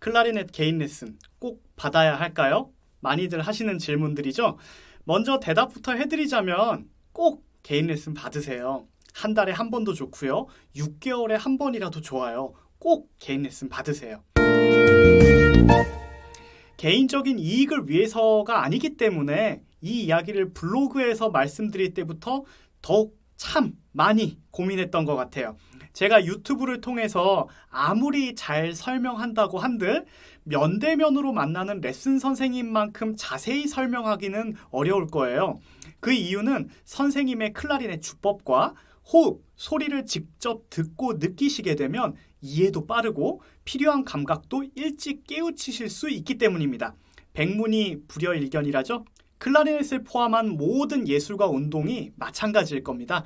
클라리넷 개인 레슨 꼭 받아야 할까요? 많이들 하시는 질문들이죠. 먼저 대답부터 해드리자면 꼭 개인 레슨 받으세요. 한 달에 한 번도 좋고요. 6개월에 한 번이라도 좋아요. 꼭 개인 레슨 받으세요. 개인적인 이익을 위해서가 아니기 때문에 이 이야기를 블로그에서 말씀드릴 때부터 더욱 참 많이 고민했던 것 같아요. 제가 유튜브를 통해서 아무리 잘 설명한다고 한들 면대면으로 만나는 레슨 선생님만큼 자세히 설명하기는 어려울 거예요. 그 이유는 선생님의 클라리넷 주법과 호흡, 소리를 직접 듣고 느끼시게 되면 이해도 빠르고 필요한 감각도 일찍 깨우치실 수 있기 때문입니다. 백문이 불여일견이라죠? 클라리넷을 포함한 모든 예술과 운동이 마찬가지일 겁니다.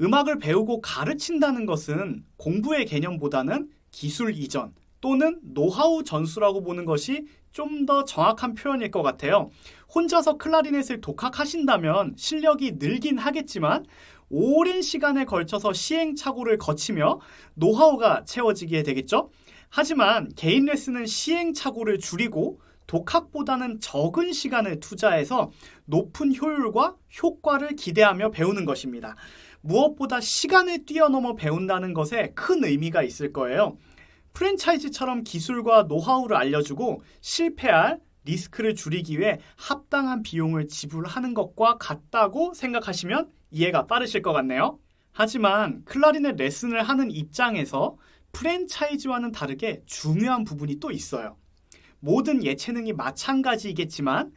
음악을 배우고 가르친다는 것은 공부의 개념보다는 기술 이전 또는 노하우 전수라고 보는 것이 좀 더 정확한 표현일 것 같아요. 혼자서 클라리넷을 독학하신다면 실력이 늘긴 하겠지만 오랜 시간에 걸쳐서 시행착오를 거치며 노하우가 채워지게 되겠죠. 하지만 개인 레슨은 시행착오를 줄이고 독학보다는 적은 시간을 투자해서 높은 효율과 효과를 기대하며 배우는 것입니다. 무엇보다 시간을 뛰어넘어 배운다는 것에 큰 의미가 있을 거예요. 프랜차이즈처럼 기술과 노하우를 알려주고 실패할 리스크를 줄이기 위해 합당한 비용을 지불하는 것과 같다고 생각하시면 이해가 빠르실 것 같네요. 하지만 클라리넷 레슨을 하는 입장에서 프랜차이즈와는 다르게 중요한 부분이 또 있어요. 모든 예체능이 마찬가지이겠지만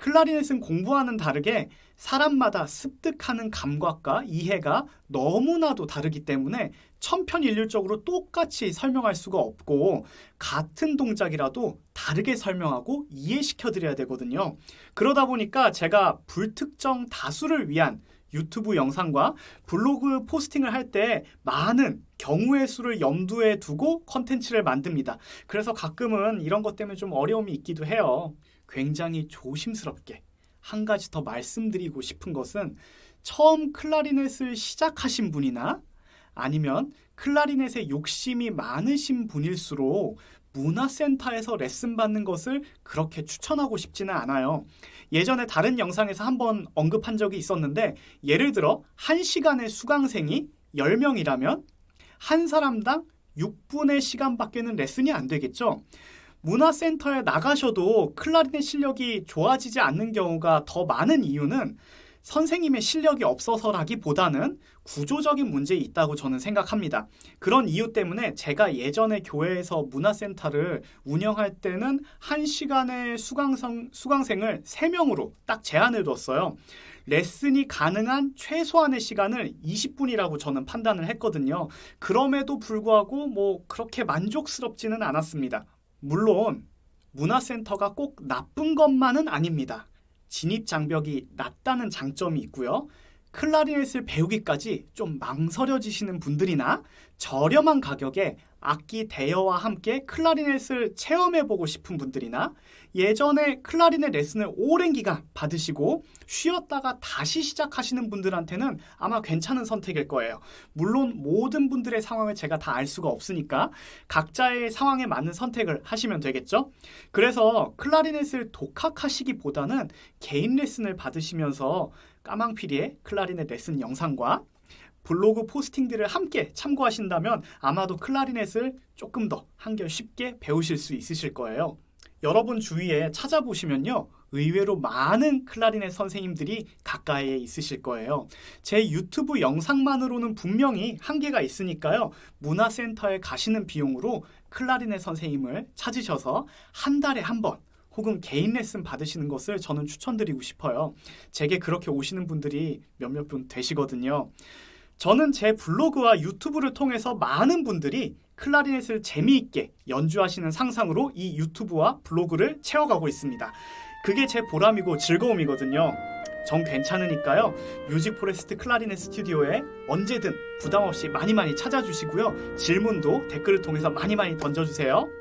클라리넷은 공부와는 다르게 사람마다 습득하는 감각과 이해가 너무나도 다르기 때문에 천편일률적으로 똑같이 설명할 수가 없고 같은 동작이라도 다르게 설명하고 이해시켜 드려야 되거든요. 그러다 보니까 제가 불특정 다수를 위한 유튜브 영상과 블로그 포스팅을 할 때 많은 경우의 수를 염두에 두고 컨텐츠를 만듭니다. 그래서 가끔은 이런 것 때문에 좀 어려움이 있기도 해요. 굉장히 조심스럽게 한 가지 더 말씀드리고 싶은 것은 처음 클라리넷을 시작하신 분이나 아니면 클라리넷에 욕심이 많으신 분일수록 문화센터에서 레슨 받는 것을 그렇게 추천하고 싶지는 않아요. 예전에 다른 영상에서 한번 언급한 적이 있었는데 예를 들어 1시간의 수강생이 10명이라면 한 사람당 6분의 시간밖에는 레슨이 안 되겠죠. 문화센터에 나가셔도 클라리넷 실력이 좋아지지 않는 경우가 더 많은 이유는 선생님의 실력이 없어서라기보다는 구조적인 문제 있다고 저는 생각합니다. 그런 이유 때문에 제가 예전에 교회에서 문화센터를 운영할 때는 한시간의 수강생, 수강생을 3명으로 딱 제한을 뒀어요. 레슨이 가능한 최소한의 시간을 20분이라고 저는 판단을 했거든요. 그럼에도 불구하고 뭐 그렇게 만족스럽지는 않았습니다. 물론 문화센터가 꼭 나쁜 것만은 아닙니다. 진입 장벽이 낮다는 장점이 있고요. 클라리넷을 배우기까지 좀 망설여지시는 분들이나 저렴한 가격에 악기 대여와 함께 클라리넷을 체험해보고 싶은 분들이나 예전에 클라리넷 레슨을 오랜 기간 받으시고 쉬었다가 다시 시작하시는 분들한테는 아마 괜찮은 선택일 거예요. 물론 모든 분들의 상황을 제가 다 알 수가 없으니까 각자의 상황에 맞는 선택을 하시면 되겠죠. 그래서 클라리넷을 독학하시기보다는 개인 레슨을 받으시면서 까망피리의 클라리넷 레슨 영상과 블로그 포스팅들을 함께 참고하신다면 아마도 클라리넷을 조금 더 한결 쉽게 배우실 수 있으실 거예요. 여러분 주위에 찾아보시면요. 의외로 많은 클라리넷 선생님들이 가까이에 있으실 거예요. 제 유튜브 영상만으로는 분명히 한계가 있으니까요. 문화센터에 가시는 비용으로 클라리넷 선생님을 찾으셔서 한 달에 한 번 혹은 개인 레슨 받으시는 것을 저는 추천드리고 싶어요. 제게 그렇게 오시는 분들이 몇몇 분 되시거든요. 저는 제 블로그와 유튜브를 통해서 많은 분들이 클라리넷을 재미있게 연주하시는 상상으로 이 유튜브와 블로그를 채워가고 있습니다. 그게 제 보람이고 즐거움이거든요. 정 괜찮으니까요. 뮤직 포레스트 클라리넷 스튜디오에 언제든 부담 없이 많이 많이 찾아주시고요. 질문도 댓글을 통해서 많이 많이 던져주세요.